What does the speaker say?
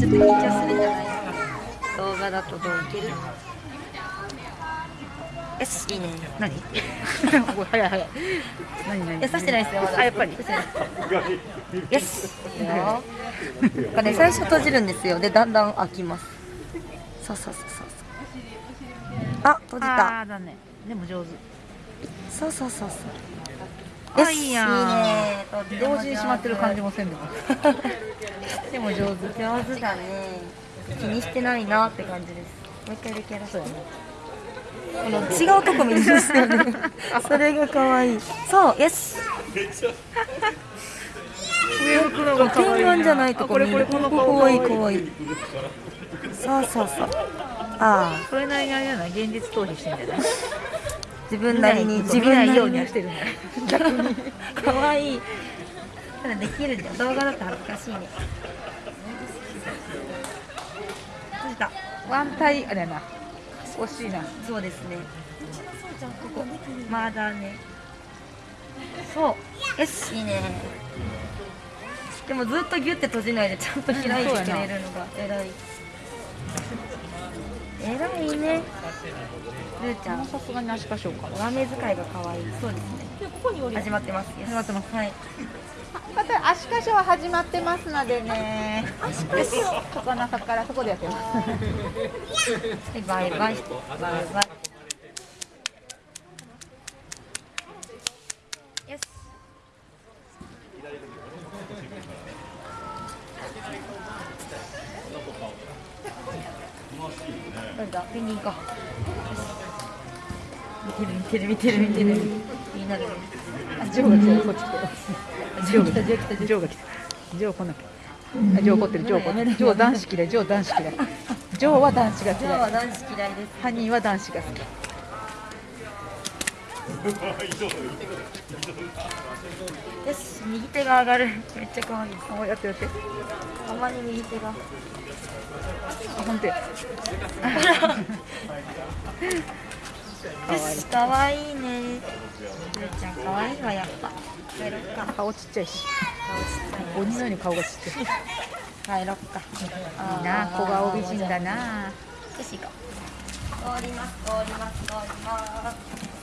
ちょっと緊張するんじゃない動画だとどういけるよしいいね。何？早い早い何何いや刺してないですよまだあやっぱり。よしよなんかね最初閉じるんですよでだんだん開きますそうそうそうそうあ閉じたあーだねでも上手そうそうそうそうあよしいいね同時に閉まってる感じもせんでもでも上手上手だね。気にしてないなって感じです。もう一回だけやらそうやねこの違うとこ見るんですよねそれが可愛いそうよし上向くのが可天愛い眼じゃないとこあこれ見るこれ。この可顔愛い可愛い。そうそうそう。ああ。これなりにあれじゃない現実逃避してんじゃない自分なりに。自自分なりに。ようにはしてるんだ逆に。可愛いただできるじゃん動画だと恥ずかしいね。閉じた？ワンタイあれやな惜しいな。そうですね。ここまだね。そう。よしいいね。でもずっとギュッて閉じないでちゃんと開いてくれるのが偉い。偉いね。ルーちゃん。さすがに足かしようか。上目遣いが可愛い。そうですね始まってます。始まってます。はい。また足かしは始まってますのでね。足かしここの中からそこでやってます。はいバイバイ。バイバイよしどれだ？見に行こう見てる見てる見てる見てる気になるねあジョーが来たこっち来たジョーが来た。ジョーが来た。ジョーが来たジョー来なきゃ。あジョー怒ってる。ジョー怒ってるジョー男子嫌い。ジョー男子嫌い。ジョーは男子が嫌い。は男子嫌いです。ハニーは男子が好き。よし右手が上がる。めっちゃ可愛い。おやってやって。たまに右手が。あ本当 やよし可愛い。ねルーちゃん可愛いわやっぱ。帰ろっか顔ちっちゃいし。顔ちっちゃい鬼のように顔がちっちゃい帰ろっかいいな小顔美人だな。よし行こう。通ります通ります通ります